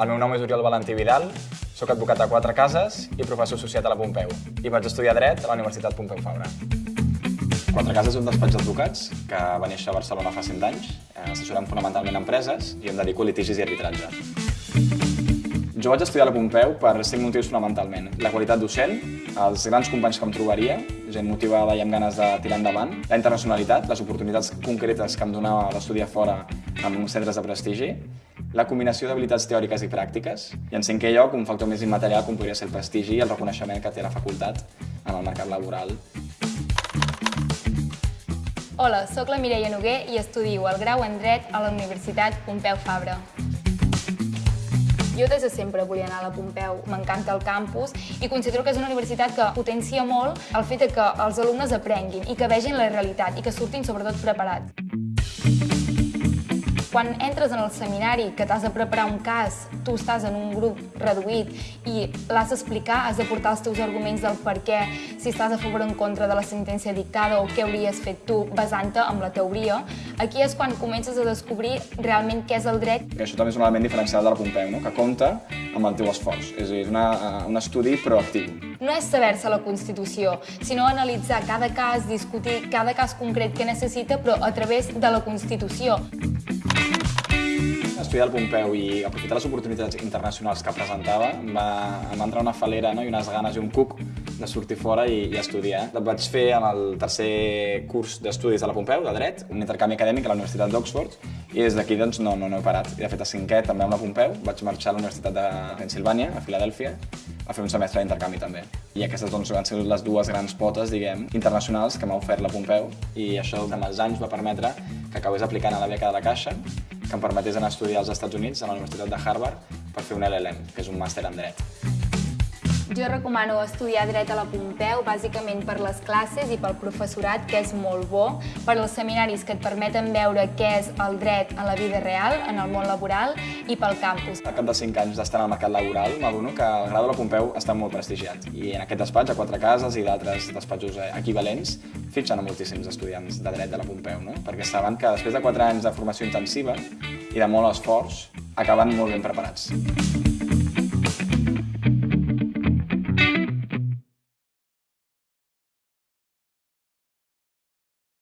El meu nom és Oriol Valentí Vidal, sóc advocat a quatre cases i professor associat a la Pompeu i vaig estudiar dret a la Universitat Pompeu Fabra. Quatre Cases és un despatx d'advocats que va néixer a Barcelona fa 100 anys, eh, assessorant fonamentalment empreses i em dedico a litigis i arbitratge. Jo vaig estudiar a la Pompeu per cinc motius fonamentalment. La qualitat docent, els grans companys que em trobaria, gent motivada i amb ganes de tirar endavant, la internacionalitat, les oportunitats concretes que em donava d'estudiar fora en centres de prestigi, la combinació d'habilitats teòriques i pràctiques, i en cinquè lloc, un factor més immaterial com podria ser el prestigi i el reconeixement que té la facultat en el mercat laboral. Hola, sóc la Mireia Noguer i estudio el grau en Dret a la Universitat Pompeu Fabra. Jo des de sempre volia anar a la Pompeu, m'encanta el campus i considero que és una universitat que potencia molt el fet que els alumnes aprenguin i que vegin la realitat i que surtin sobretot preparats. Quan entres en el seminari, que t'has de preparar un cas, tu estàs en un grup reduït i l'has d'explicar, has de portar els teus arguments del per què, si estàs a favor o en contra de la sentència dictada o què hauries fet tu basant-te amb la teoria, aquí és quan comences a descobrir realment què és el dret. Que això també és un element diferencial de la Pompeu, no? que compta amb el teu esforç. És a dir, és una, un estudi proactiu. No és saber-se la Constitució, sinó analitzar cada cas, discutir cada cas concret que necessita, però a través de la Constitució estudiar al Pompeu i aprofitar les oportunitats internacionals que presentava, em va, em va entrar una falera no? i unes ganes i un cuc de sortir fora i, i estudiar. El vaig fer en el tercer curs d'estudis de la Pompeu, de dret, un intercanvi acadèmic a la Universitat d'Oxford, i des d'aquí doncs, no, no, no he parat. I de fet, a cinquè, també amb la Pompeu, vaig marxar a la Universitat de Pensilvània, a Filadèlfia, a fer un semestre d'intercanvi també. I aquestes doncs, van ser les dues grans potes, diguem, internacionals que m'ha ofert la Pompeu i això amb els anys va permetre que acabés aplicant a la beca de la Caixa que em permetés anar a estudiar als Estats Units, a la Universitat de Harvard, per fer un LLM, que és un màster en dret. Jo recomano estudiar dret a la Pompeu, bàsicament per les classes i pel professorat, que és molt bo, per als seminaris que et permeten veure què és el dret en la vida real, en el món laboral, i pel campus. Al cap de 5 anys d'estar en el mercat laboral, m'adono que el grau de la Pompeu està molt prestigiat. I en aquest despatx, a quatre cases i d'altres despatxos equivalents, fitxen a moltíssims estudiants de dret de la Pompeu, no? perquè saben que després de 4 anys de formació intensiva i de molt esforç, acaben molt ben preparats.